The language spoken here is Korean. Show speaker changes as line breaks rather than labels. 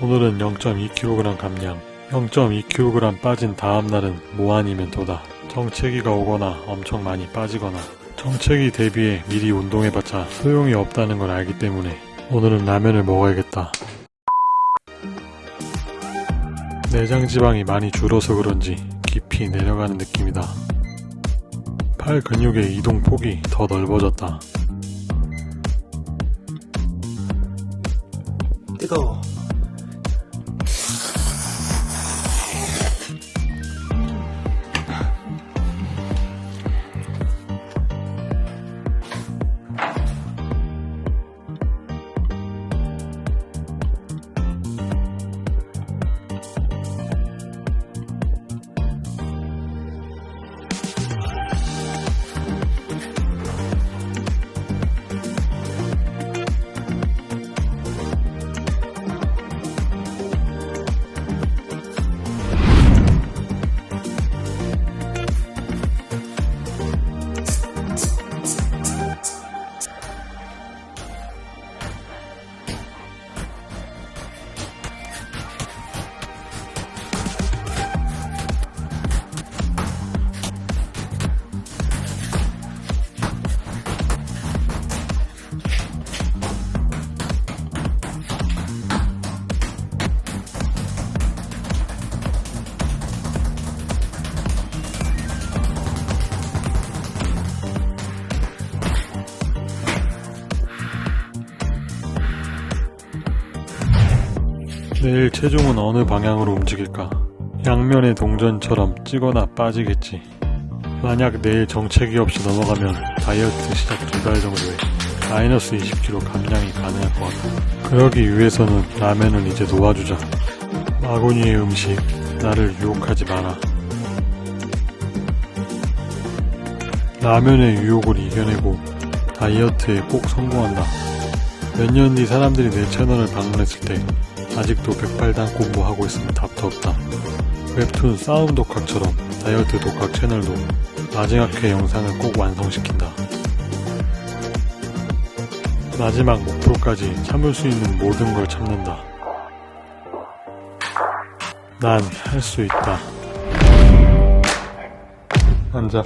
오늘은 0.2kg 감량 0.2kg 빠진 다음날은 뭐 아니면 도다. 정체기가 오거나 엄청 많이 빠지거나. 정체기 대비해 미리 운동해봤자 소용이 없다는 걸 알기 때문에 오늘은 라면을 먹어야겠다. 내장 지방이 많이 줄어서 그런지 깊이 내려가는 느낌이다. 팔 근육의 이동 폭이 더 넓어졌다.
뜨거워.
내일 체중은 어느 방향으로 움직일까? 양면의 동전처럼 찌거나 빠지겠지. 만약 내일 정체기 없이 넘어가면 다이어트 시작 두 달 정도에 마이너스 20kg 감량이 가능할 것 같아. 그러기 위해서는 라면은 이제 놓아주자. 마구니의 음식, 나를 유혹하지 마라. 라면의 유혹을 이겨내고 다이어트에 꼭 성공한다. 몇 년 뒤 사람들이 내 채널을 방문했을 때 아직도 백발단 공부하고 있으면 답도 없다. 웹툰 싸움 독학처럼 다이어트 독학 채널도 마지막 회 영상을 꼭 완성시킨다. 마지막 목표까지 참을 수 있는 모든 걸 참는다. 난 할 수 있다. 앉아.